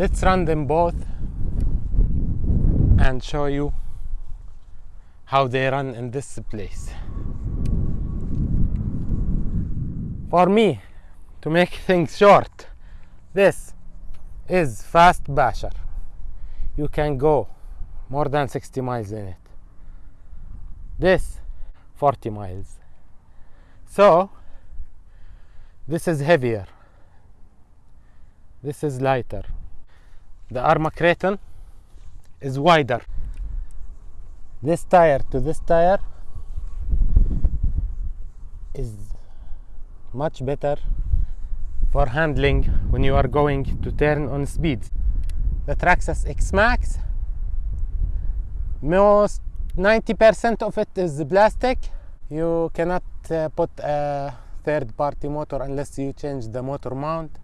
let's run them both and show you how they run in this place. For me to make things short this is fast basher. You can go more than 60 miles in it. This 40 miles. So this is heavier. This is lighter the Arrma Kraton is wider. This tire to this tire is much better for handling when you are going to turn on speeds. The Traxxas X Maxx most 90% of it is plastic. You cannot uh, put a third party motor unless you change the motor mount.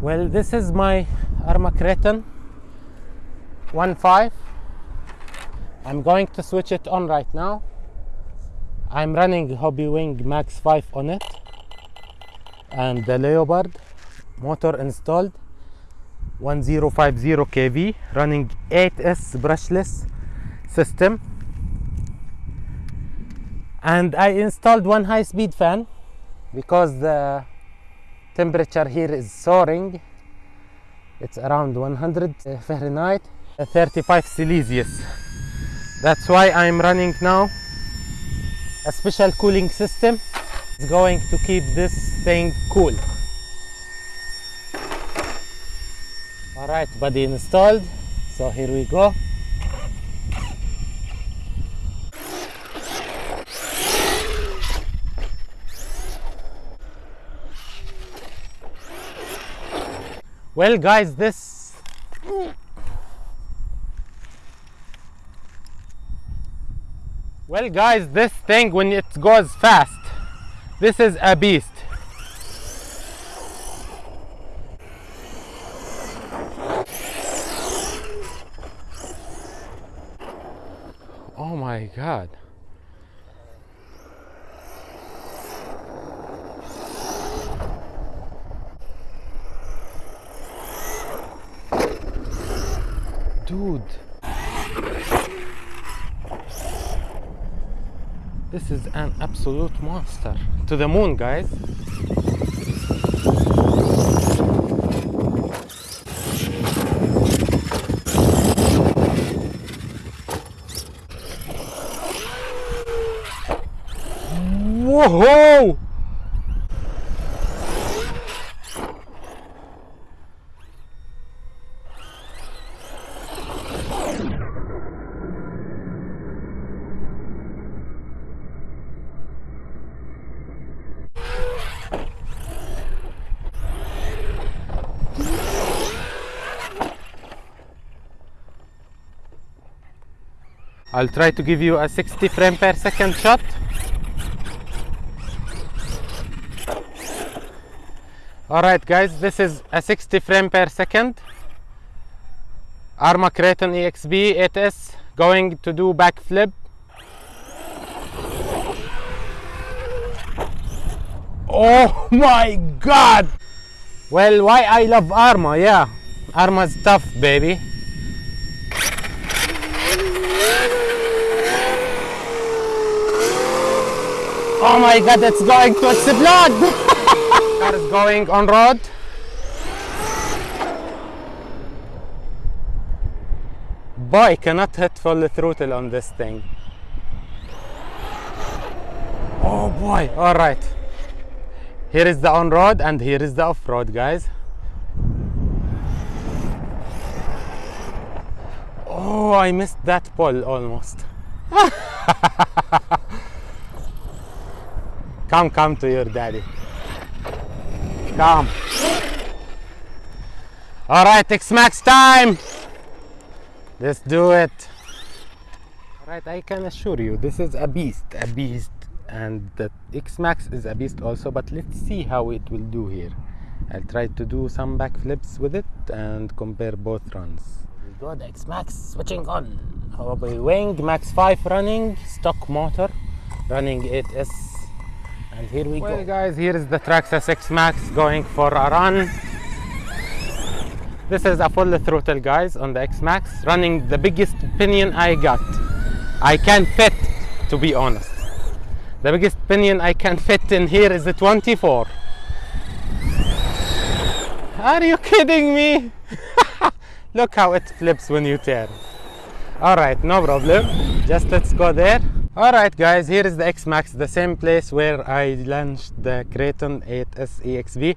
Well this is my Arrma Kraton 1.5 I'm going to switch it on right now. I'm running Hobbywing Max 5 on it. And the Leopard motor installed 1050 kV running 8S brushless system. And I installed one high speed fan because the temperature here is soaring it's around 100 uh, Fahrenheit. 35 Celsius. That's why I'm running now. A special cooling system is going to keep this thing cool. All right body installed. So here we go well guys this well guys this thing when it goes fast this is a beast. Oh my god dude. This is an absolute monster. To the moon guys. Whoa I'll try to give you a 60 frame per second shot. Alright guys, this is a 60 frame per second. Arrma Kraton EXB 8S going to do backflip. Oh my god! Well, why I love Arrma, yeah. Arrma's tough, baby. Oh my god, it's going to explode! Car is going on road. Boy, cannot hit full throttle on this thing. Oh boy, alright. Here is the on-road and here is the off-road, guys. Oh, I missed that pole almost. Come, come to your daddy. Come. All right, X-Maxx time. Let's do it. All right, I can assure you, this is a beast, a beast. And the X-Maxx is a beast also, but let's see how it will do here. I'll try to do some backflips with it and compare both runs. We X-Maxx switching on. Hobbywing Max 5 running, stock motor, running 8S and here we well, go. guys, here is the Traxxas X Maxx going for a run. This is a full throttle guys on the X-Maxx running the biggest pinion I got. I can fit to be honest. The biggest pinion I can fit in here is the 24. Are you kidding me? Look how it flips when you turn. All right, no problem. Just let's go there. All right, guys, here is the X-Maxx, the same place where I launched the Kraton 8S EXB.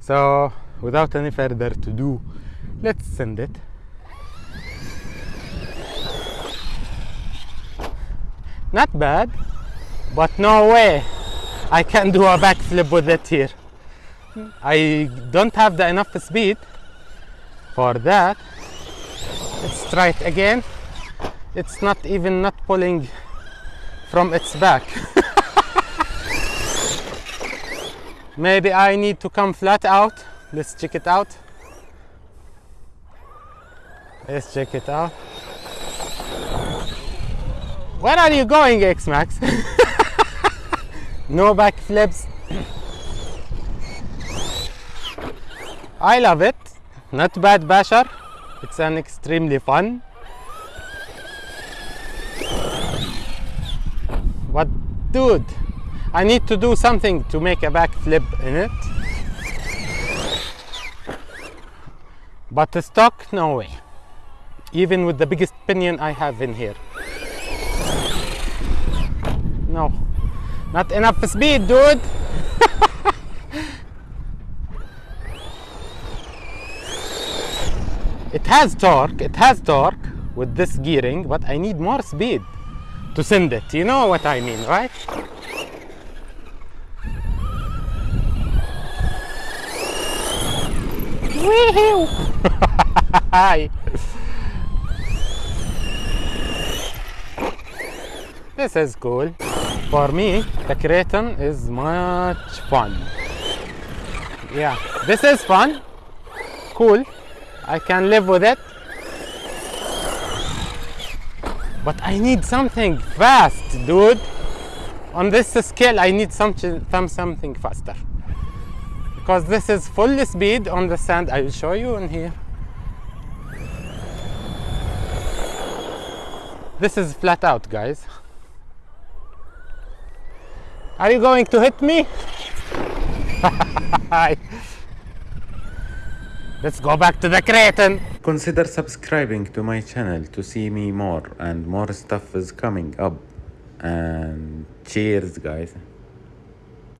So, without any further to do, let's send it. Not bad, but no way I can do a backflip with it here. I don't have the enough speed for that. Let's try it again. It's not even not pulling from its back. Maybe I need to come flat out. Let's check it out. Let's check it out. Where are you going, X-Maxx? no backflips. I love it. Not bad, Bashar. It's an extremely fun. But dude, I need to do something to make a backflip in it. But the stock, no way. Even with the biggest pinion I have in here. No, not enough speed, dude. it has torque, it has torque with this gearing, but I need more speed to send it. You know what I mean, right? Wee-hoo! Hi. This is cool. For me, the Kraton is much fun. Yeah, this is fun. Cool. I can live with it. But I need something fast, dude. On this scale, I need something, something faster. Because this is full speed on the sand. I will show you in here. This is flat out, guys. Are you going to hit me? Let's go back to the Kraton. Consider subscribing to my channel to see me more and more stuff is coming up. And cheers guys.